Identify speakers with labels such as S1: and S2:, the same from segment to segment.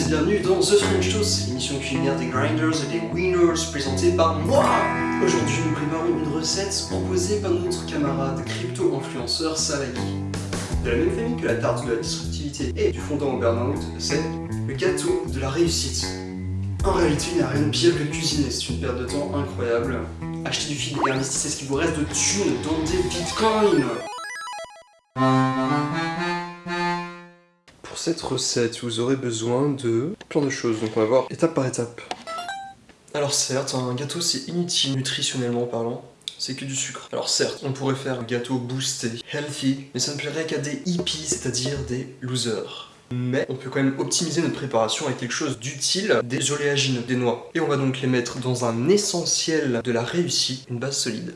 S1: bienvenue dans The French Toast, l'émission culinaire des grinders et des winners présentée par moi Aujourd'hui nous préparons une recette proposée par notre camarade crypto-influenceur Salaki. De la même famille que la tarte de la disruptivité et du fondant au burn-out, c'est le gâteau de la réussite. En réalité, il n'y a rien de pire que cuisiner, c'est une perte de temps incroyable. Achetez du fil et investissez ce qui vous reste de thunes dans des bitcoins cette recette, vous aurez besoin de plein de choses, donc on va voir étape par étape. Alors certes, un gâteau c'est inutile nutritionnellement parlant, c'est que du sucre. Alors certes, on pourrait faire un gâteau boosté, healthy, mais ça ne plairait qu'à des hippies, c'est-à-dire des losers. Mais on peut quand même optimiser notre préparation avec quelque chose d'utile, des oléagineux, des noix. Et on va donc les mettre dans un essentiel de la réussite, une base solide.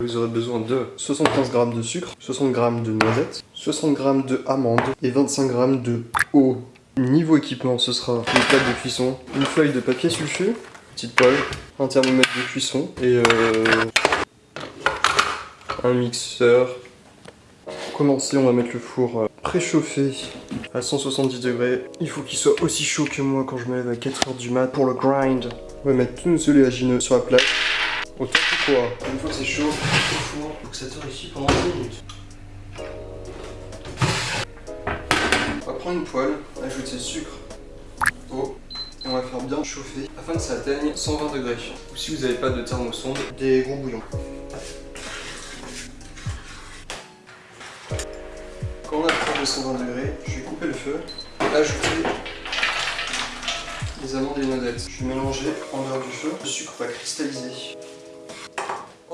S1: Vous aurez besoin de 75 g de sucre, 60 g de noisettes, 60 g de amandes et 25 g de eau. Niveau équipement, ce sera une plaque de cuisson, une feuille de papier sulfure, petite poêle, un thermomètre de cuisson et euh, un mixeur. Pour commencer, on va mettre le four euh, préchauffé à 170 degrés. Il faut qu'il soit aussi chaud que moi quand je me lève à 4h du mat pour le grind. On va mettre tous nos oléagineux sur la plaque. Une fois que c'est chaud, au four, faut que ça torréfie pendant 10 minutes. On va prendre une poêle, ajouter le sucre, eau, et on va faire bien chauffer afin que ça atteigne 120 degrés. Ou si vous n'avez pas de thermosonde, des gros bouillons. Quand on approche de 120 degrés, je vais couper le feu, ajouter les amandes et les noisettes. Je vais mélanger en dehors du feu, le sucre va cristalliser.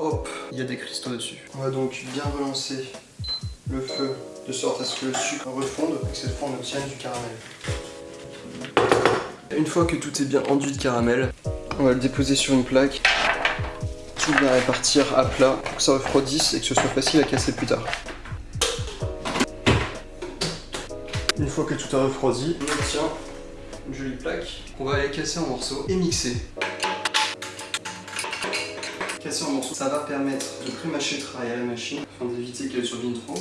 S1: Hop, il y a des cristaux dessus. On va donc bien relancer le feu de sorte à ce que le sucre refonde et que cette fois on obtienne du caramel. Une fois que tout est bien enduit de caramel, on va le déposer sur une plaque. Tout bien répartir à plat pour que ça refroidisse et que ce soit facile à casser plus tard. Une fois que tout a refroidi, on obtient une jolie plaque qu'on va aller casser en morceaux et mixer. Ça va permettre de pré-mâcher le travail à la machine afin d'éviter qu'elle survienne trop.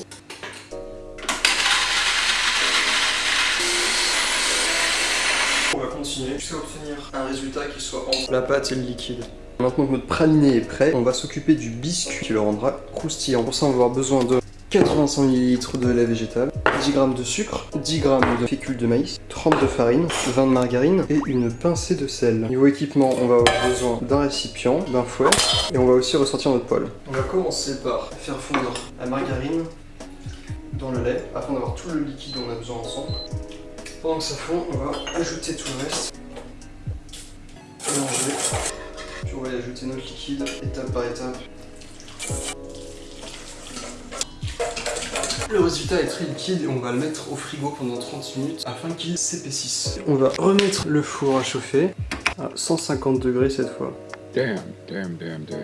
S1: On va continuer jusqu'à obtenir un résultat qui soit entre la pâte et le liquide. Maintenant que notre praliné est prêt, on va s'occuper du biscuit qui le rendra croustillant. Pour ça, on va avoir besoin de 85 ml de lait végétal, 10 g de sucre, 10 g de fécule de maïs, 30 de farine, 20 de margarine et une pincée de sel. Niveau équipement, on va avoir besoin d'un récipient, d'un fouet et on va aussi ressortir notre poêle. On va commencer par faire fondre la margarine dans le lait afin d'avoir tout le liquide dont on a besoin ensemble. Pendant que ça fond, on va ajouter tout le reste, mélanger, puis on va y ajouter notre liquide étape par étape. Le résultat est très liquide et on va le mettre au frigo pendant 30 minutes afin qu'il s'épaississe. On va remettre le four à chauffer à 150 degrés cette fois.
S2: Damn, damn, damn, damn.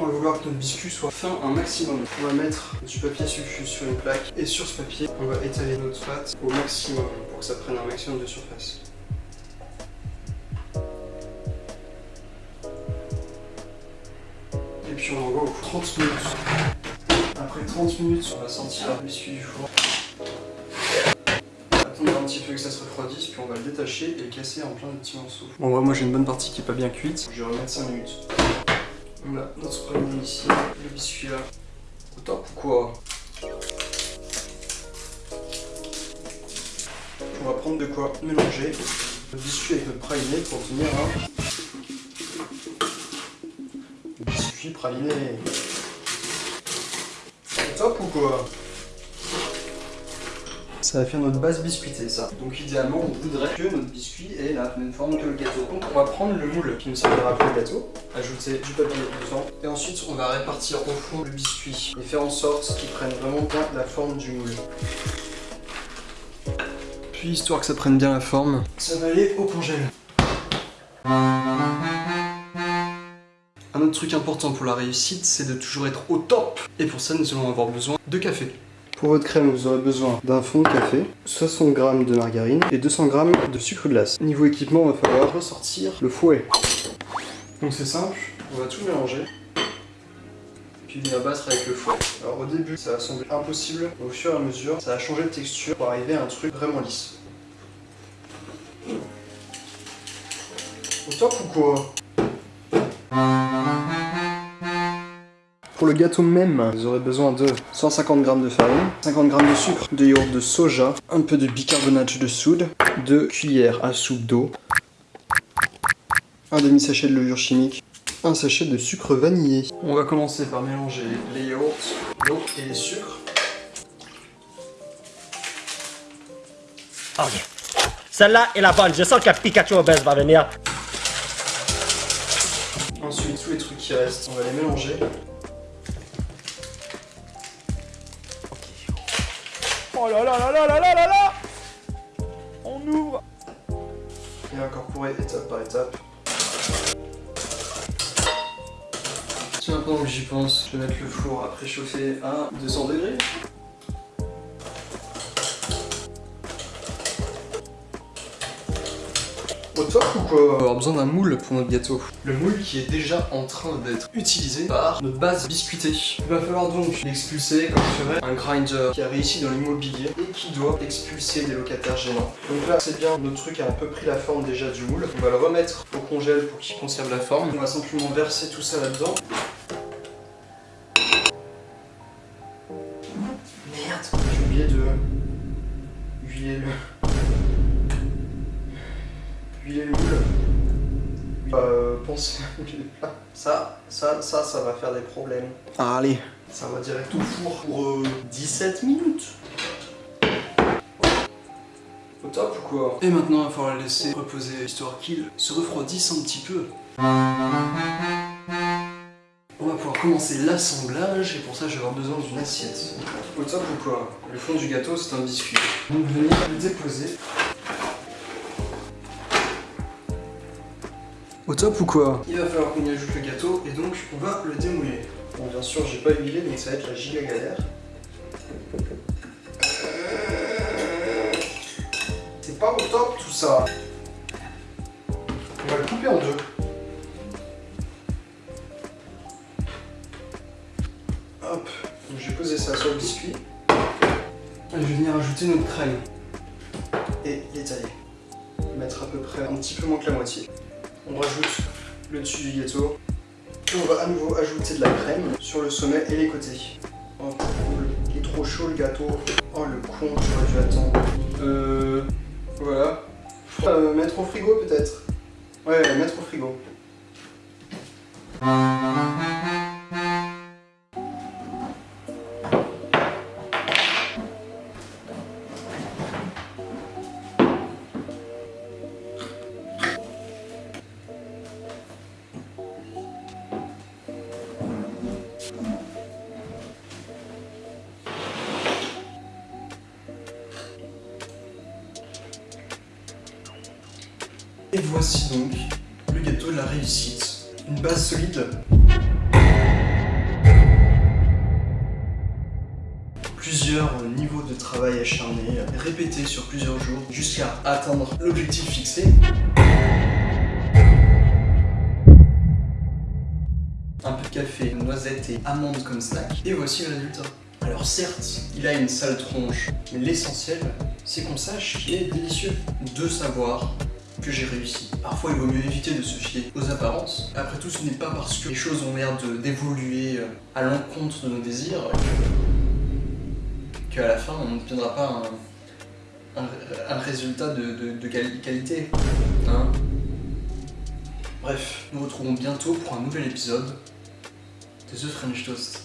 S1: On va vouloir que notre biscuit soit fin un maximum. On va mettre du papier sulfure sur une plaque et sur ce papier, on va étaler notre pâte au maximum pour que ça prenne un maximum de surface. Et puis on envoie au four 30 minutes. Après 30 minutes, on va sortir le biscuit du four. Attendre un petit peu que ça se refroidisse, puis on va le détacher et le casser en plein de petits morceaux. Bon, ouais, moi j'ai une bonne partie qui est pas bien cuite. Je vais remettre 5 minutes. A notre praliné ici, le biscuit là. Au top ou quoi? On va prendre de quoi mélanger le biscuit avec notre praliné pour obtenir un biscuit praliné. Top ou quoi ça va faire notre base biscuitée ça. Donc idéalement on voudrait que notre biscuit ait la même forme que le gâteau. Donc on va prendre le moule qui nous servira pour le gâteau, ajouter du papier dedans et ensuite on va répartir au fond le biscuit et faire en sorte qu'il prenne vraiment bien la forme du moule. Puis histoire que ça prenne bien la forme, ça va aller au congèle. Un autre truc important pour la réussite, c'est de toujours être au top. Et pour ça, nous allons avoir besoin de café. Pour votre crème, vous aurez besoin d'un fond de café, 60 g de margarine et 200 g de sucre glace. Niveau équipement, il va falloir ressortir le fouet. Donc c'est simple, on va tout mélanger. Puis puis venir battre avec le fouet. Alors au début, ça a semblé impossible, au fur et à mesure, ça a changé de texture pour arriver à un truc vraiment lisse. Au top ou quoi? Pour le gâteau même, vous aurez besoin de 150 g de farine, 50 g de sucre, de yaourt de soja, un peu de bicarbonate de soude, 2 cuillères à soupe d'eau, un demi-sachet de levure chimique, un sachet de sucre vanillé. On va commencer par mélanger les yaourts, l'eau et les sucres.
S3: Ok. Celle-là est la bonne. Je sens que Pikachu Obès va venir.
S1: Ensuite, tous les trucs qui restent, on va les mélanger.
S4: Oh là là là là là là là là On ouvre
S1: Et incorporer étape par étape. Tiens, pendant que j'y pense, je vais mettre le four à préchauffer à 200 degrés. Au top ou quoi On va avoir besoin d'un moule pour notre gâteau. Le moule qui est déjà en train d'être utilisé par notre base biscuitée. Il va falloir donc l'expulser comme ferait un grinder qui a réussi dans l'immobilier et qui doit expulser des locataires gênants. Donc là, c'est bien, notre truc a un peu pris la forme déjà du moule. On va le remettre au congèle pour qu'il conserve la forme. On va simplement verser tout ça là-dedans. Euh. Ça, ça, ça, ça va faire des problèmes. Allez. Ça va direct au four pour euh, 17 minutes. Au top ou quoi? Et maintenant, il va falloir le laisser reposer, histoire qu'il se refroidisse un petit peu. On va pouvoir commencer l'assemblage et pour ça je vais avoir besoin d'une assiette. Au top ou quoi? Le fond du gâteau c'est un biscuit. Donc venir le déposer. Au top ou quoi Il va falloir qu'on y ajoute le gâteau et donc on va le démouler. Bon bien sûr j'ai pas huilé donc ça va être la giga galère. C'est pas au top tout ça. On va le couper en deux. Hop, donc je vais poser ça sur le biscuit. Et je vais venir ajouter notre crème. Et l'étaler. Mettre à peu près un petit peu moins que la moitié. On rajoute le dessus du gâteau. Et on va à nouveau ajouter de la crème sur le sommet et les côtés. Oh cool, il est trop chaud le gâteau. Oh le con, j'aurais dû attendre. Euh... Voilà. Euh, mettre au frigo peut-être. Ouais, mettre au frigo. Et voici donc le gâteau de la réussite. Une base solide. Plusieurs niveaux de travail acharné, répétés sur plusieurs jours, jusqu'à atteindre l'objectif fixé. Un peu de café, noisettes et amandes comme snack. Et voici le résultat. Alors certes, il a une sale tronche, mais l'essentiel, c'est qu'on sache qu'il est délicieux. De savoir j'ai réussi. Parfois, il vaut mieux éviter de se fier aux apparences. Après tout, ce n'est pas parce que les choses ont l'air d'évoluer à l'encontre de nos désirs qu'à la fin, on n'obtiendra pas un, un, résultat de, de, de quali qualité. Hein Bref, nous retrouvons bientôt pour un nouvel épisode de The French Toast.